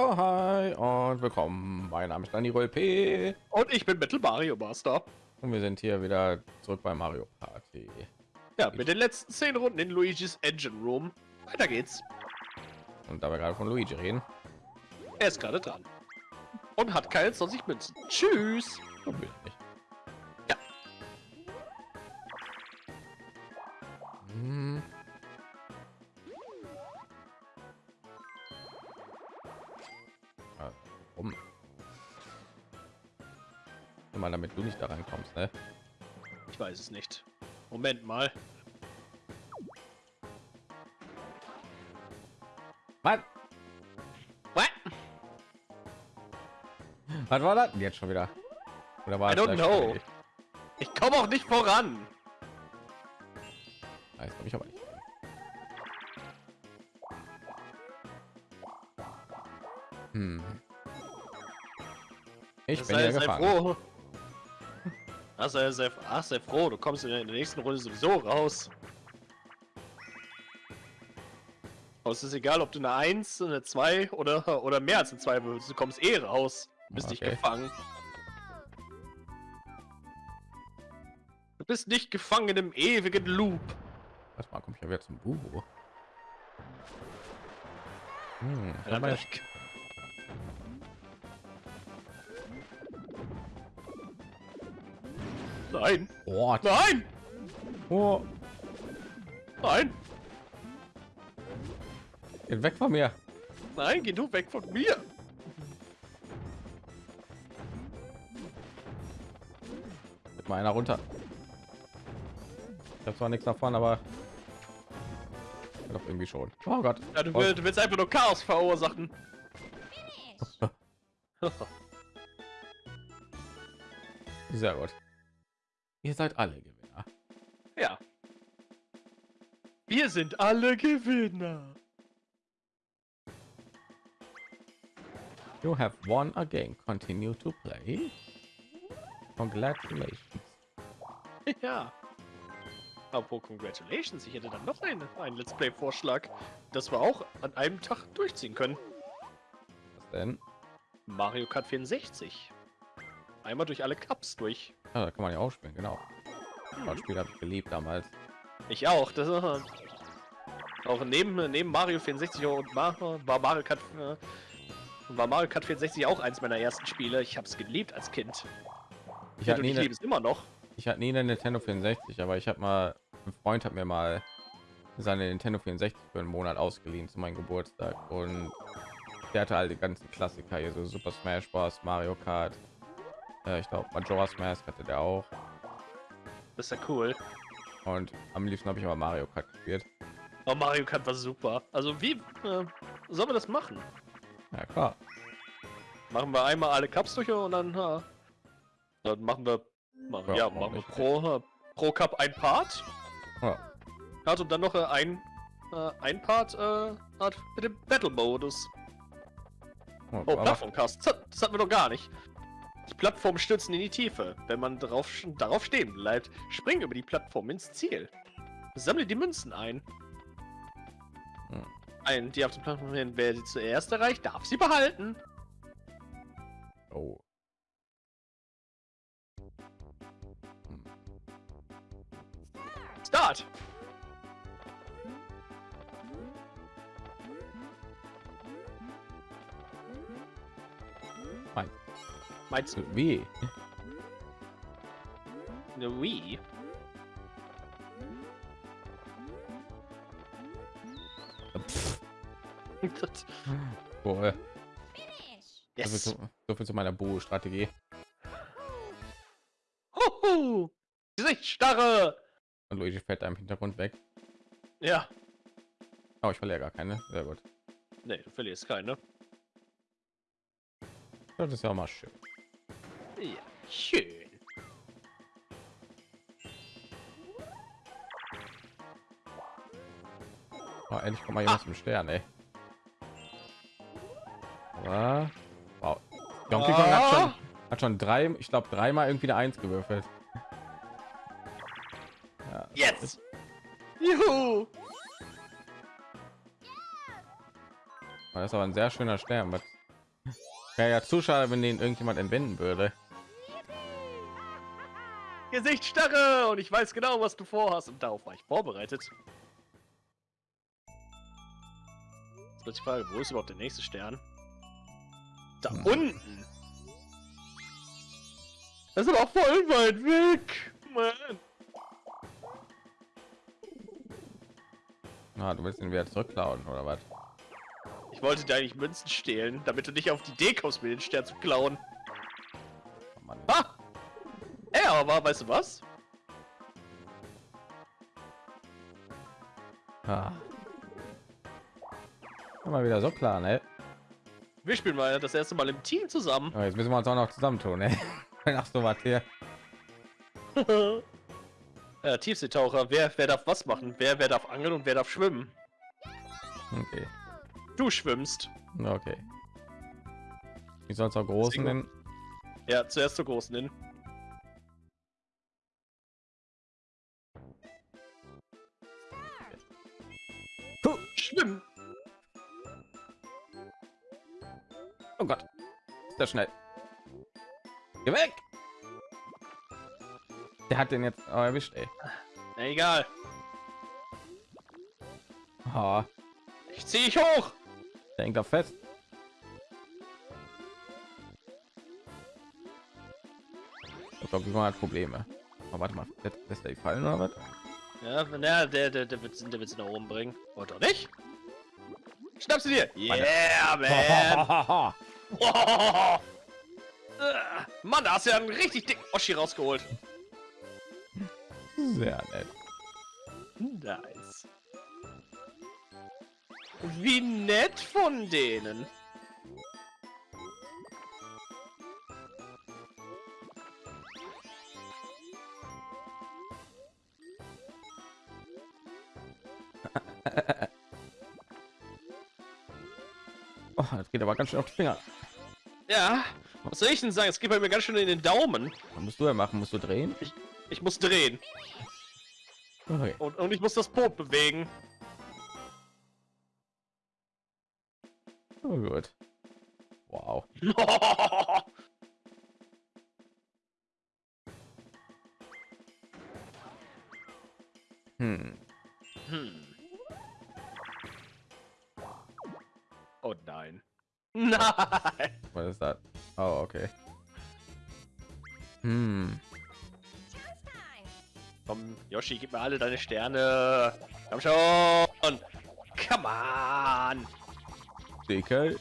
Yo, hi und willkommen. Mein Name ist Dani P. Und ich bin Metal Mario Master. Und wir sind hier wieder zurück bei Mario Party. Ja, mit den letzten zehn Runden in Luigi's Engine Room. Weiter geht's. Und da wir gerade von Luigi reden. Er ist gerade dran. Und hat keine 20 Münzen. Tschüss. Ja. Hm. Du nicht da reinkommst, ne? Ich weiß es nicht. Moment mal. Was? What? Was war das denn jetzt schon wieder? Oder war I don't know. fertig? Ich komme auch nicht voran. Weiß glaube ich aber nicht. Hm. Ich bin sei, ja froh. Ach, sei, sei, ach, sei froh, du kommst in der nächsten Runde sowieso raus. Aber es ist egal, ob du eine 1, eine 2 oder, oder mehr als eine 2 würdest. Du kommst eh raus. Du bist nicht Okay. gefangen. Du bist nicht gefangen in einem ewigen Loop. Was mal, komm ich ja wieder zum Bubo. Hm, Ja, Nein, oh, nein, oh, nein, geht weg von mir. nein, geh du weg von mir. Mit mal einer runter. Ich habe zwar nichts davon, aber doch irgendwie schon. Oh Gott. Ja, du, Oh, will, du willst einfach nur Chaos verursachen. Sehr gut. Ihr seid alle Gewinner. ja. Wir sind alle Gewinner. You have won again. Continue to play. Congratulations. Ja. Apropos Congratulations, ich hätte dann noch einen, einen Let's Play-Vorschlag, dass wir auch an einem Tag durchziehen können. Was denn? Mario Kart 64. Einmal durch alle Cups durch. Ah, da kann man ja auch spielen, genau. Das Spiel habe ich geliebt damals. Ich auch. Das äh, auch neben neben Mario 64 und Mario, war Mario Kart äh, war Mario Kart 64 auch eins meiner ersten Spiele. Ich habe es geliebt als Kind. Ich hatte nie ich eine, liebe es immer noch. ich hatte nie eine Nintendo 64, aber ich habe mal ein Freund hat mir mal seine Nintendo 64 für einen Monat ausgeliehen zu meinem Geburtstag und der hatte halt die ganzen Klassiker hier so Super Smash Bros, Mario Kart. Äh, ich glaube Majora's Mask hatte der auch Das ist ja cool. und am liebsten habe ich aber Mario Kart gespielt. Aber Mario Kart war super. Also wie äh, sollen wir das machen? Ja klar. Machen wir einmal alle Cups durch und dann, äh, dann machen wir, machen, Ja, ja, machen wir pro, äh, pro Cup ein Part. Ja. Und dann noch äh, ein, äh, ein Part mit dem Battle-Modus. Oh, Oh, aber, Plattformcast. Das, das hatten wir doch gar nicht. Die Plattform stürzen in die Tiefe. Wenn man darauf, darauf stehen bleibt, spring über die Plattform ins Ziel. Sammle die Münzen ein. Hm. Ein, die auf der Plattform hin, wer sie zuerst erreicht, darf sie behalten. oh. Hm. Start! Mein, Meinst du wie? eine Wii? Boah, so, viel yes! zu, so viel zu meiner Bo-Strategie. Huhu! Gesichtsstarre! Und Luigi fällt im Hintergrund weg. Ja. Oh, ich verliere gar keine. Sehr gut. Nee, du verlierst keine. Das ist ja auch mal schön. Ja, schön. Oh, endlich kommt mal jemand zum Stern, ey. Aber, wow. Donkey Kong hat schon, hat schon drei, ich glaube dreimal irgendwie eine Eins gewürfelt. Ja, Jetzt! Juhu! das ist aber ein sehr schöner Stern. Was, Wäre ja zu schade, wenn den irgendjemand entwenden würde. Gesichtsstarre und ich weiß genau, was du vorhast und darauf war ich vorbereitet. Jetzt wird die Frage, wo ist überhaupt der nächste Stern? Da Hm. unten. Das ist aber voll weit weg. Mann. Ah, du willst ihn wieder zurückklauen oder was? Ich wollte dir eigentlich Münzen stehlen, damit du nicht auf die Idee kommst, mir den Stern zu klauen. Aber weißt du was? Ah. Immer wieder so klar, ne? Wir spielen mal das erste Mal im Team zusammen. Aber jetzt müssen wir uns auch noch zusammentun, ne? Ach so, was hier. ja, Tiefseetaucher, wer, wer darf was machen? Wer, wer darf angeln und wer darf schwimmen? Okay. Du schwimmst. Okay. Wie soll auch großen denn? Ja, zuerst zur großen hin. Schnell. Geh weg! Der hat den jetzt oh, erwischt, ey. Na, egal. Oh, Ich zieh dich hoch. der hängt da fest. Ich glaube, hat Probleme. Oh, warte mal, lässt, lässt er die fallen oder was? Ja, na, der, der, der wird, der wird sie nach oben bringen. Oder doch nicht? Schnapp sie dir. Yeah, man. Mann, da hast du ja einen richtig dicken Oschi rausgeholt. Sehr nett. Nice. Wie nett von denen. Oh, das geht aber ganz schön auf die Finger. Ja, was soll ich denn sagen? Es geht bei mir ganz schön in den Daumen. Was musst du ja machen? Musst du drehen? Ich muss drehen. Okay. Und, und ich muss das Boot bewegen. Oh, gut. Wow. Hm. hm. Oh nein. Nein! Ist das? Oh, okay. Hm. Komm, Yoshi, gib mir alle deine Sterne. Komm schon! Come on! DK.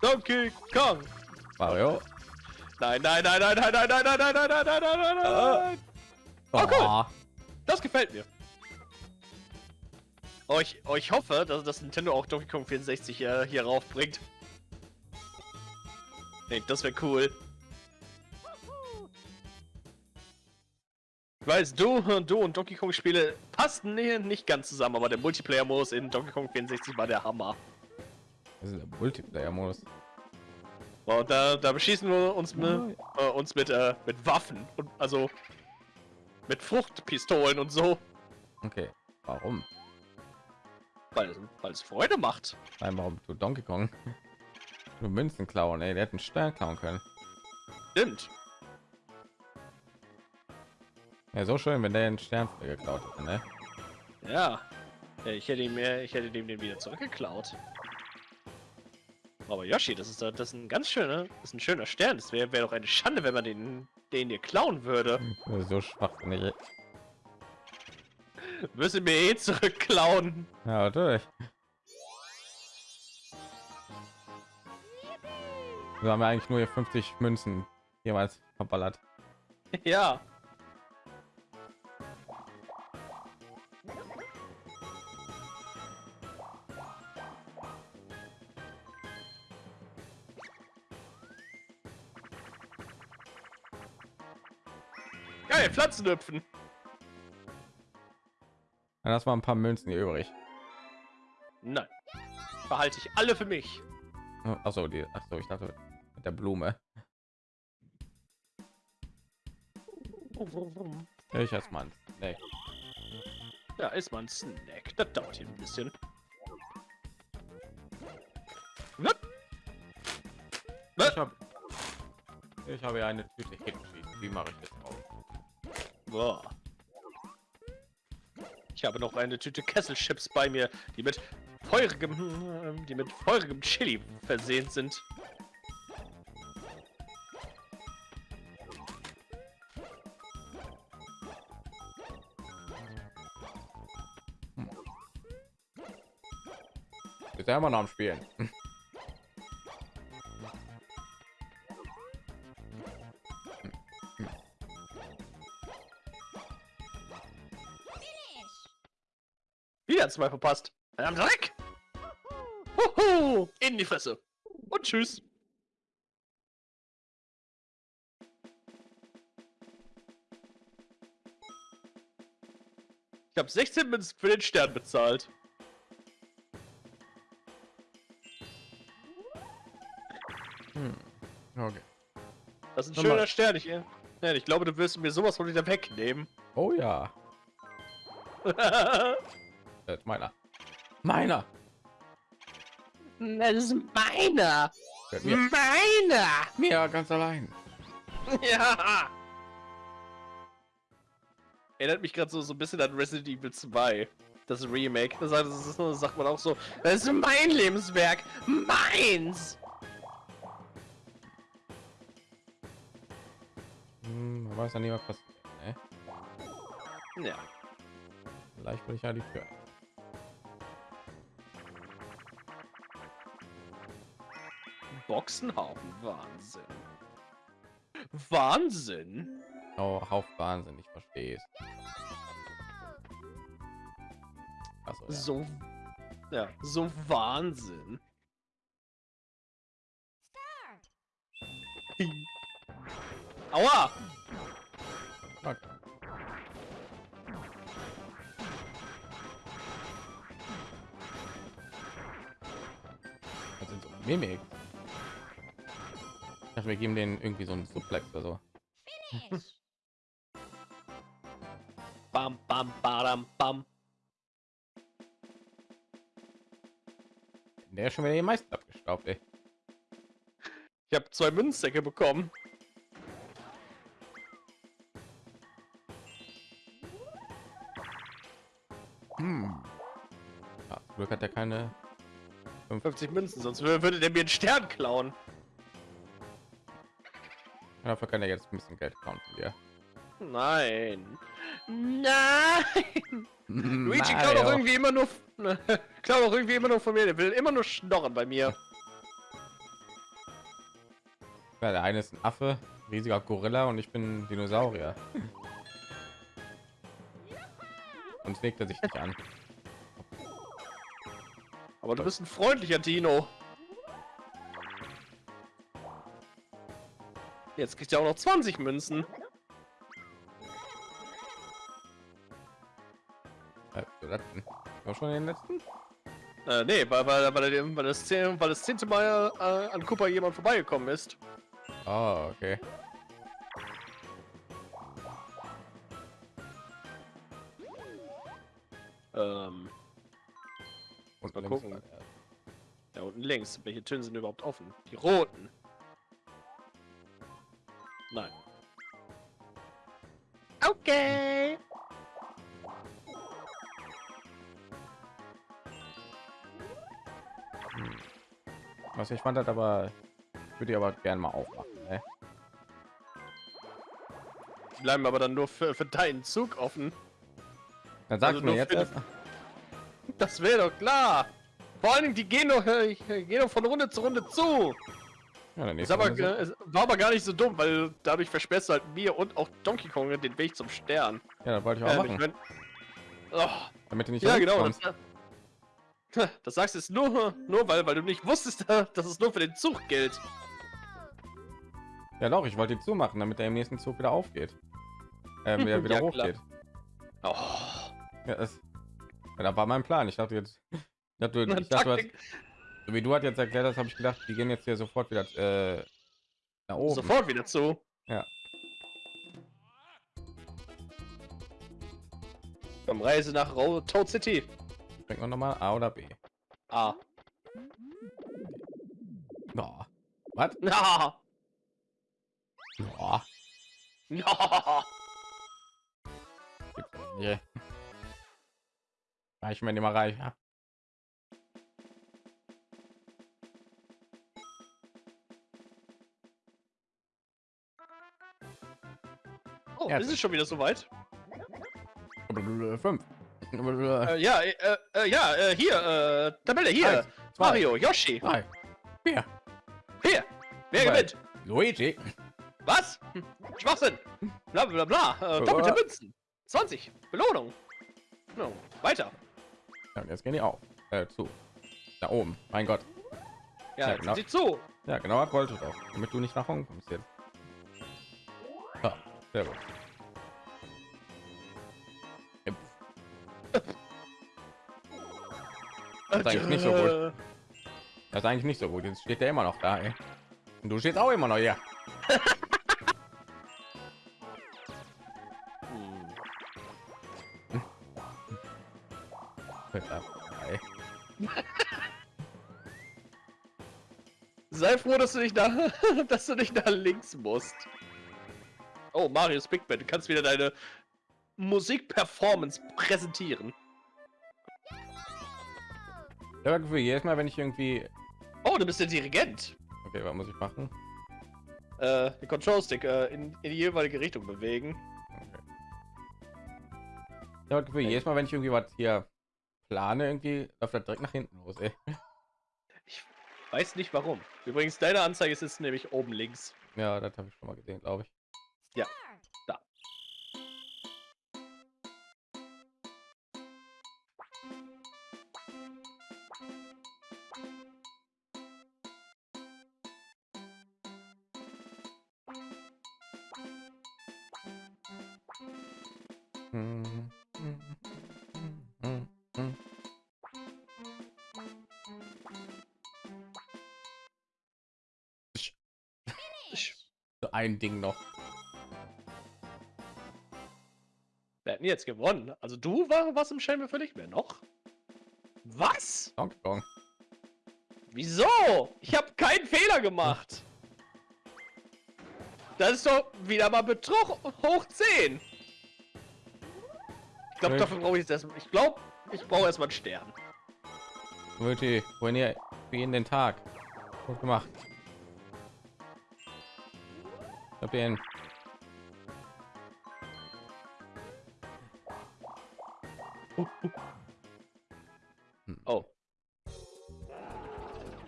Donkey Kong! Mario. Nein, nein, nein, nein, nein, nein, nein, nein, nein, nein, nein, nein, nein, nein, nein! Oh, cool. Oh, Das gefällt mir. Oh, ich, oh, ich hoffe, dass das Nintendo auch Donkey Kong 64 äh, hier raufbringt. Nee, das wäre cool. Ich weiß, du, du und Donkey Kong Spiele passten nee, nicht ganz zusammen, aber der Multiplayer-Modus in Donkey Kong 64 war der Hammer. Das ist der Multiplayer-Modus. Und da, da beschießen wir uns mit, äh, uns mit, äh, mit Waffen. Und, also mit Fruchtpistolen und so. Okay. Warum? Weil, weil es Freude macht. Nein, warum du Donkey Kong? Nur Münzen klauen, ey. Der hätte einen Stern klauen können. Stimmt. Ja, so schön, wenn der einen Stern geklaut hätte, ne? Ja. ich hätte ihm mehr, ich hätte dem den wieder zurückgeklaut. Aber Yoshi, das ist, das ist ein ganz schöner, ist ein schöner Stern. Das wäre wär doch eine Schande, wenn man den, den dir klauen würde. So schwachsinnig. ey. Müsste mir eh zurückklauen. Ja, natürlich. Wir haben ja eigentlich nur hier 50 Münzen jemals verballert. ja. Geil, Pflanzen hüpfen. Dann du mal ein paar Münzen hier übrig. Nein. Behalte ich alle für mich. Achso, die. Achso, ich dachte mit der Blume. Ich als Mann. Nee. Ja, ist mal ein Snack. Das dauert hier ein bisschen. Ich habe ich habe ja eine Tüte Hidden Wie mache ich das auf? Boah. Ich habe noch eine Tüte Kesselchips bei mir, die mit feurigem, die mit feurigem Chili versehen sind. Ist ja immer noch am Spielen. Wieder zwei verpasst. Am Dreck! Huhu, in die Fresse. Und tschüss. Ich habe 16 Münzen für den Stern bezahlt. Das ist ein schöner Stern. Ich, ja, ich glaube, du wirst mir sowas von wieder wegnehmen. Oh ja, das ist meiner. Meiner. Das ist meiner. Mir, Meiner. mir ganz allein. Ja. Erinnert mich gerade so, so ein bisschen an Resident Evil 2. Das Remake. Das, sagt- das, ist, das sagt man auch so. Das ist mein Lebenswerk. Meins. Man weiß ja nie, was passiert. Ne? Ja. Vielleicht will ich ja die Tür. Boxenhaufen. Wahnsinn. Wahnsinn. Oh, auf Wahnsinn, ich verstehe es. Achso, ja. So. Ja, so Wahnsinn. Aua! Okay. Das sind so Mimik. Ich dachte, wir geben den irgendwie so einen Suplex oder so. Bam, bam, badam, bam. Der ist schon wieder die meisten abgestaubt, ey. Ich habe zwei Münzsäcke bekommen. Glück hat er keine 50 Münzen, sonst wür- würde der mir einen Stern klauen. Dafür kann er jetzt ein bisschen Geld klauen von dir. Nein. Nein! Luigi klaut doch irgendwie immer nur. klaut doch irgendwie immer nur von mir. Der will immer nur schnorren bei mir. Ja, der eine ist ein Affe, riesiger Gorilla und ich bin ein Dinosaurier. Und legt er sich nicht an. Aber du bist ein freundlicher Dino. Jetzt kriegt er auch noch 20 Münzen. Äh? War schon den letzten? Äh, nee, weil, weil, weil, weil, das, zehn- weil das zehnte Mal äh, an Cooper jemand vorbeigekommen ist. Oh, okay. Mal links gucken. der. da unten links. Welche Türen sind überhaupt offen? Die roten. Nein. Okay. Was ich fand hat, aber würde ich aber gerne mal aufmachen. Ne? Bleiben aber dann nur für, für deinen Zug offen. Dann sag Also mir jetzt erst. Das wäre doch klar. Vor allen Dingen, die gehen doch, äh, gehen doch von Runde zu Runde zu. Ja, dann Ist aber, äh, es war aber gar nicht so dumm, weil dadurch versperrst du halt mir und auch Donkey Kong den Weg zum Stern. ja, das wollte ich auch Ähm, machen, ich mein, oh, damit du nicht ja, genau. Das, das sagst du jetzt nur, nur weil, weil du nicht wusstest, dass es nur für den Zug gilt. Ja, doch, ich wollte die zumachen, damit er im nächsten Zug wieder aufgeht. Ähm, wieder, wieder Ja, hochgeht. Oh, Ja, das, das war mein Plan. Ich dachte jetzt, ich dachte, ich dachte, hast, so wie du hat jetzt erklärt hast, habe ich gedacht, die gehen jetzt hier sofort wieder äh, nach oben. Sofort wieder zu. Ja. Komm, Reise nach Ro Toad City. Bringt man noch mal A oder B. Ah, Oh, Was? Ja. Ja. Ja. gibt's nicht. Reich mir immer reich. Ja. Oh, Ja, ist es schon wieder soweit? Fünf. Äh, ja, äh, äh, ja, äh, hier, äh, Tabelle hier. Eins, zwei. Mario, Yoshi. Drei. Vier. Hier. Wer Zwei. gewinnt? Luigi. Was? Hm, Schwachsinn. Bla bla bla. Äh, doppelte. Münzen. 20. Belohnung. No. Weiter. Ja, jetzt gehen die auf. Äh, zu. Da oben. Mein Gott. Ja, Ja, genau. sie zu. Ja, genau das wollte doch. Damit du nicht nach Hongkong kommst jetzt. Ja, sehr gut. Yep. ist eigentlich nicht so gut. Das ist eigentlich nicht so gut. Jetzt steht der immer noch da, ey. Und du stehst auch immer noch hier. Sei froh, dass du nicht da, dass du nicht nach links musst. Oh, Marius Big Band, du kannst wieder deine Musikperformance präsentieren. Ich habe das Gefühl, jedes Mal, wenn ich irgendwie... Oh, du bist der Dirigent. Okay, was muss ich machen? Äh, den Control Stick äh, in, in die jeweilige Richtung bewegen. Okay. Ich habe das Gefühl, jedes Mal, wenn ich irgendwie was hier plane, irgendwie läuft das direkt nach hinten los, ey. Ich weiß nicht warum. Übrigens, deine Anzeige ist jetzt nämlich oben links. Ja, das habe ich schon mal gesehen, glaube ich. Ja, da. Hm, ein Ding noch. wir hätten jetzt gewonnen. Also du war was im Schelm für dich mehr noch? Was? Donkey Kong. Wieso? Ich habe keinen Fehler gemacht. Das ist doch wieder mal Betrug hoch 10. Ich glaube, dafür brauche ich jetzt erstmal. Ich glaube, ich brauche erstmal einen Stern. Leute, wohin ihr für jeden den Tag? Gut gemacht. Hab den. Oh.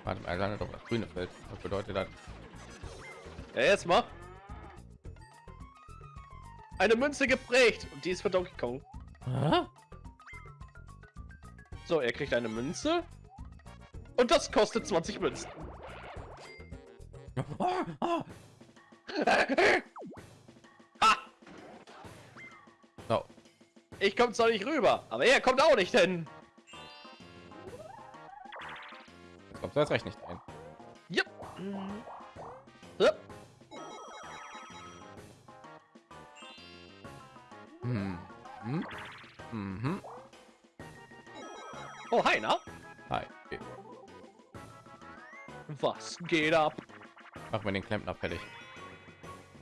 Warte mal, landet doch das grüne Feld. Was bedeutet das? Ja, jetzt mal. Eine Münze geprägt. Und die ist für Donkey Kong. Hä? So, er kriegt eine Münze. Und das kostet 20 Münzen. Ah! So, Ich komme zwar nicht rüber, aber er kommt auch nicht hin. jetzt kommt das recht nicht ein. Jupp. So. Hm. Hm. Mhm. Oh, hi, na? Hi. Was geht ab? Mach mir den Klempner fertig.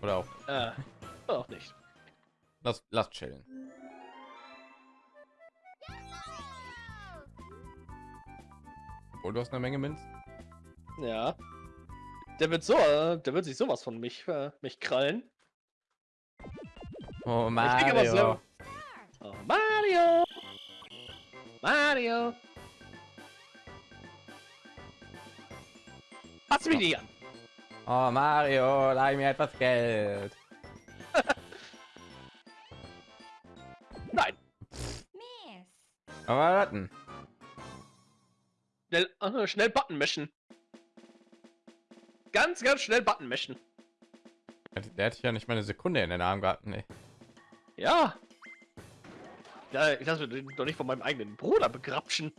Oder auch. Äh, auch nicht. Lass, lass chillen. Und du hast eine Menge Münzen. Ja. Der wird so, der wird sich sowas von mich, äh, mich krallen. Oh Mario. Oh, Mario! Mario! Fass mich nicht an! Oh Mario, leih mir etwas Geld. Nein! Aber warten. Schnell, äh, schnell Button mischen. Ganz, ganz schnell Button mischen. Der hätte ja nicht mal eine Sekunde in den Arm gehabt. Nee. Ja. Ja, ich lasse mich doch nicht von meinem eigenen Bruder begrapschen.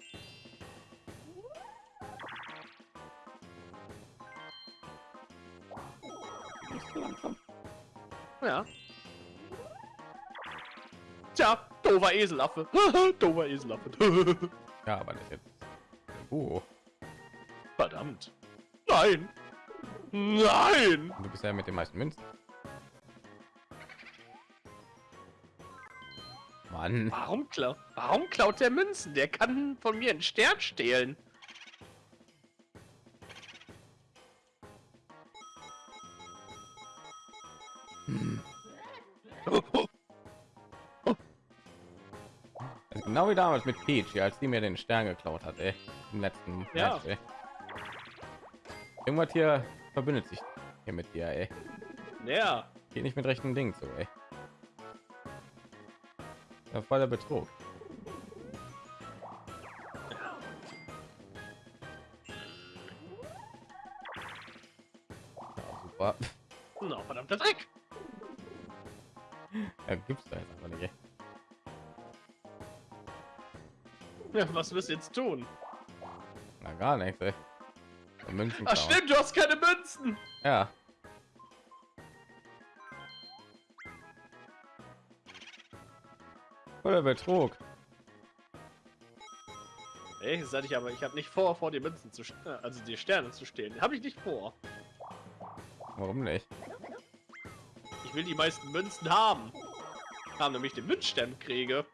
Ja. Tja, dover Eselaffe. dover Eselaffe. Ja, aber das jetzt. Uh, Verdammt. Nein. Nein! Du bist ja mit den meisten Münzen. Mann. Warum klaut? Warum klaut der Münzen? Der kann von mir einen Stern stehlen. Genau wie damals mit Peach, als die mir den Stern geklaut hat, ey. Im letzten Ja. Match, ey. Irgendwas hier verbündet sich hier mit dir, ey. Ja. Geht nicht mit rechten Dingen so, ey. Ja, voller Betrug. Ja, super. Na, verdammter Dreck. Ja, gibt's da jetzt einfach nicht. Ey. Ja, was wirst du jetzt tun? Na gar nichts, ey. Münzen Ach stimmt, du hast keine Münzen. Ja. Voller Betrug. Ey, sag ich aber, ich habe nicht vor, vor die Münzen zu, äh, also die Sterne zu stehlen. Habe ich nicht vor. Warum nicht? Ich will die meisten Münzen haben. Haben nämlich den Münzstern kriege.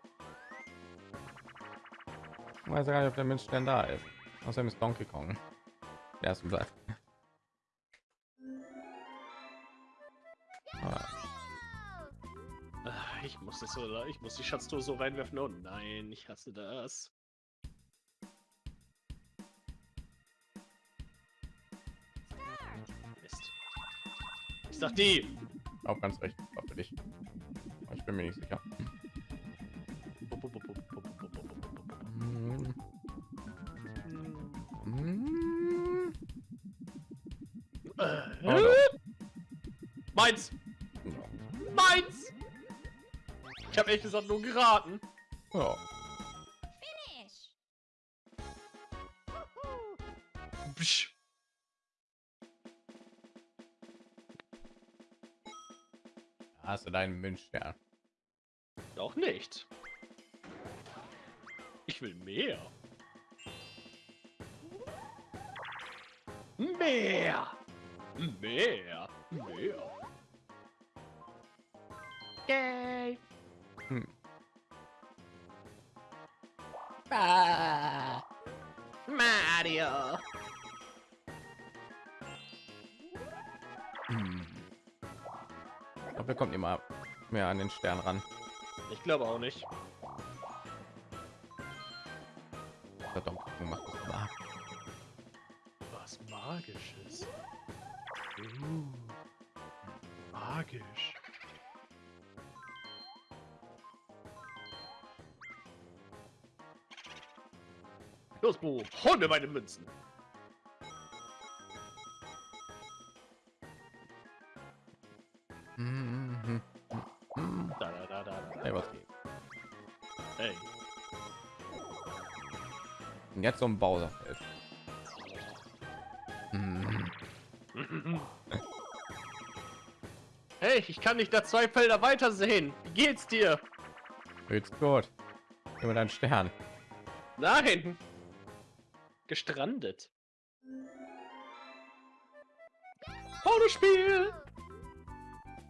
Ich weiß gar nicht, ob der Münzstern da ist. Außerdem ist Donkey Kong. Der ersten Platz. Ah, Ich muss das so, ich muss die Schatztruhe so reinwerfen. Oh nein, ich hasse das. Mist. Ich sag die. auch ganz recht. Dich. Aber Ich bin mir nicht sicher. Mm, Oh, doch. Meins! Meins! Ich habe ehrlich gesagt nur geraten. Ja. Finish. Psch. Hast du deinen Münzstern. Doch nicht. Ich will mehr. Mehr. Mehr. Mehr. Yay. Hm. Ah. Mario. Hm. Ich glaube, wir kommen immer mehr an den Stern ran. Ich glaube auch nicht. Der Donkey Kong macht das mag. Was Magisches. Uh, magisch. Los, Bo, hol mir meine Münzen. Da, da, da, da, da. Hey, was geht? Hey. Und jetzt so ein Bowserfeld. Hey, ich kann nicht da zwei Felder weiter sehen. Wie geht's dir? Geht's gut. Über deinen Stern. Nein. Gestrandet. Autospiel.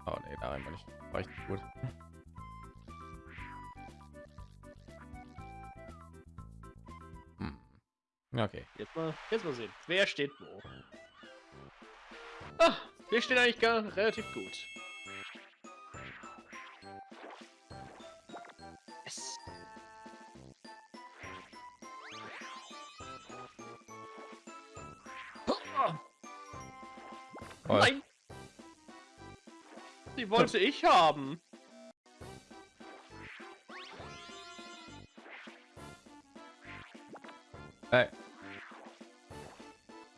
Oh nee, da war nicht. War ich nicht gut. Hm. Okay. Jetzt mal, jetzt mal sehen. Wer steht wo? Ah, wir stehen eigentlich gar relativ gut. Oh, Nein! Die wollte ich haben. Hey.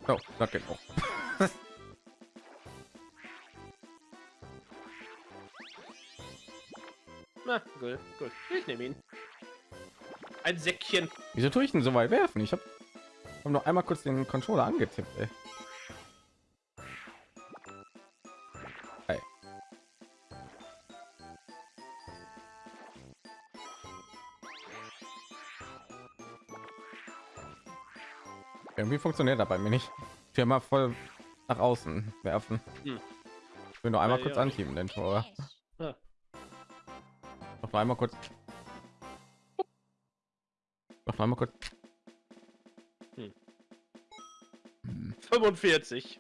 Oh, geht auch. Na, gut, gut. Ich nehme ihn. Ein Säckchen. Wieso tue ich denn so weit werfen? Ich habe hab noch einmal kurz den Controller angetippt. Ey. Irgendwie funktioniert das bei mir nicht. Ich mal voll nach außen werfen. Hm. Ich will nur einmal Ja, kurz ja. anschieben, den Tor. Finish. Noch einmal kurz. Noch einmal kurz. Hm. Hm. 45.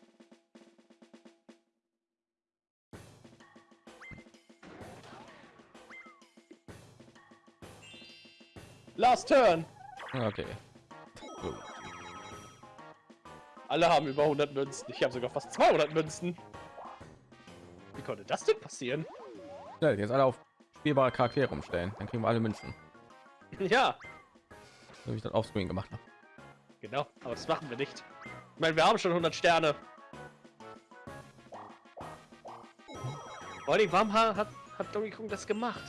Last Turn. Okay. Alle haben über 100 Münzen. Ich habe sogar fast 200 Münzen. Wie konnte das denn passieren? Schnell, jetzt alle auf spielbare Charaktere umstellen. Dann kriegen wir alle Münzen. Ja, So ich das auf Screen gemacht habe. genau. Aber das machen wir nicht. Ich meine, wir haben schon 100 Sterne. Vor allem, warum ha- hat, hat Donkey Kong das gemacht?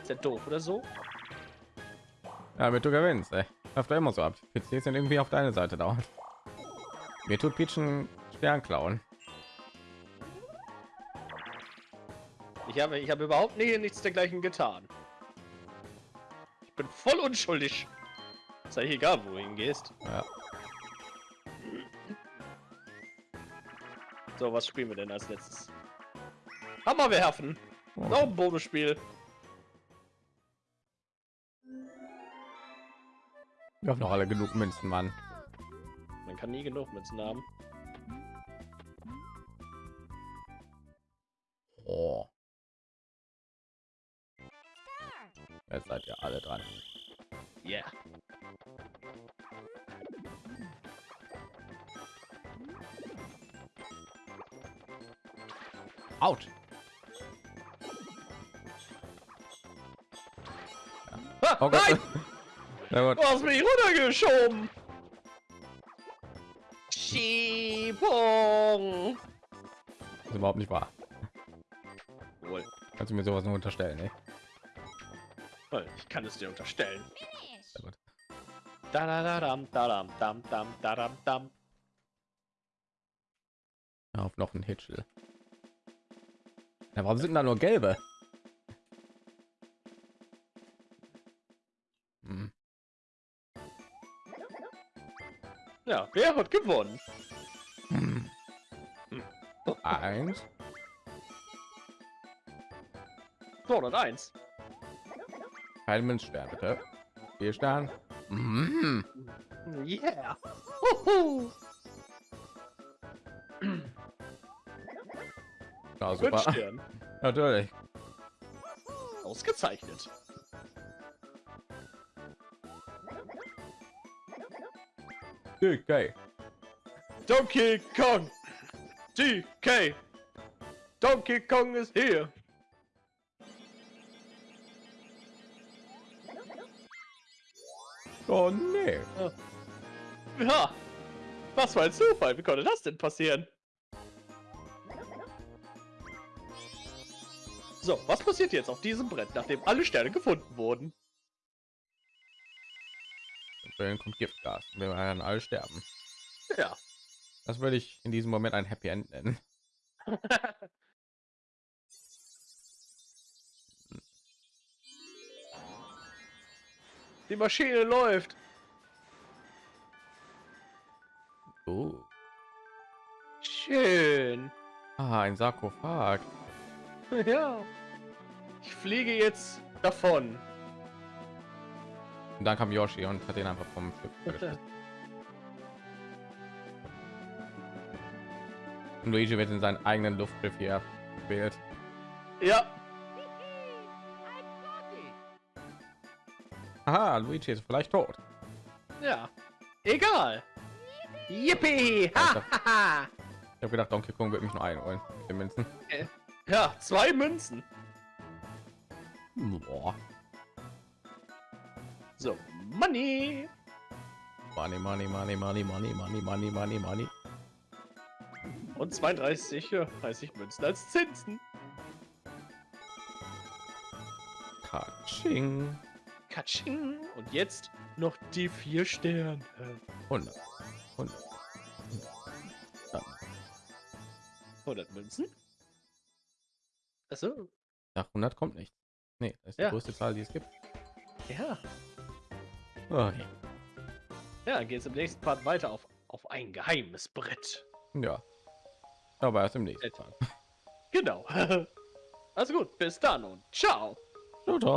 Ist der doof oder so? Ja, damit du gewinnst, ey. Läuft immer so ab. PCs sind irgendwie auf deine Seite dauernd. Mir tut Peach einen Stern klauen. Ich habe, ich habe überhaupt nie, nichts dergleichen getan. Ich bin voll unschuldig. Ist eigentlich egal, wo du hingehst. Ja. So, was spielen wir denn als letztes? Hammer werfen. Oh. Noch ein Bonusspiel. Wir haben noch alle genug Münzen, Mann. Man kann nie genug Münzen haben. Oh, jetzt seid ihr alle dran. Yeah. Out. Ha, Oh Gott. nein! Na gut. Du hast mich runtergeschoben! Schiebung! Das ist überhaupt nicht wahr. Wohl. Kannst du mir sowas nur unterstellen, ey? Ich kann es dir unterstellen. Da da da dam da dam dam dam da dam dam. Auf noch ein Hitchel. Ja, warum sind da nur gelbe? Wer hat gewonnen? Hm. Eins. 201. Kein Münzstern, bitte. Vier Stern. Mhm. Yeah. Huhu. Ja, Fünf super. Natürlich. Ausgezeichnet. Okay. Donkey Kong. DK. Donkey Kong is here. Oh nee. Ja. Was für ein Zufall. Wie konnte das denn passieren? So, was passiert jetzt auf diesem Brett, nachdem alle Sterne gefunden wurden? Dann kommt Giftgas. Wir werden alle sterben. Ja. Das würde ich in diesem Moment ein Happy End nennen. Die Maschine läuft. Oh. Schön. Ah, ein Sarkophag. Ja. Ich fliege jetzt davon. Und dann kam Yoshi und hat den einfach vom Schiff. Und Luigi wird in seinen eigenen Luftschiff hier gewählt. Ja. Aha, Luigi ist vielleicht tot. Ja. Egal. Yippie! Ha, ha, ha. Ich habe gedacht, Donkey Kong wird mich nur einholen. Mit den Münzen. Ja, zwei Münzen. Boah. So, Money. Money, money, money, money, money, money, money, money, money. Und 32, ja, 30 Münzen als Zinsen. Katsching. Katsching. Und jetzt noch die vier Sterne. 100. 100. 100 Münzen? Achso, Nach 100 kommt nichts. Nee, das ist die Ja. größte Zahl, die es gibt. ja. Okay. Ja, dann geht es im nächsten Part weiter auf, auf ein geheimes Brett. Ja. Aber erst im nächsten Mal. Genau. Also gut, bis dann und ciao. Ciao, ciao.